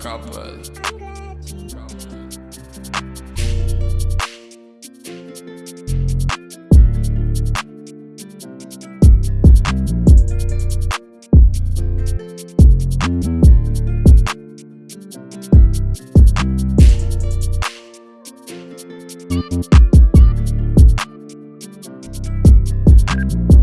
Copper. Thank you.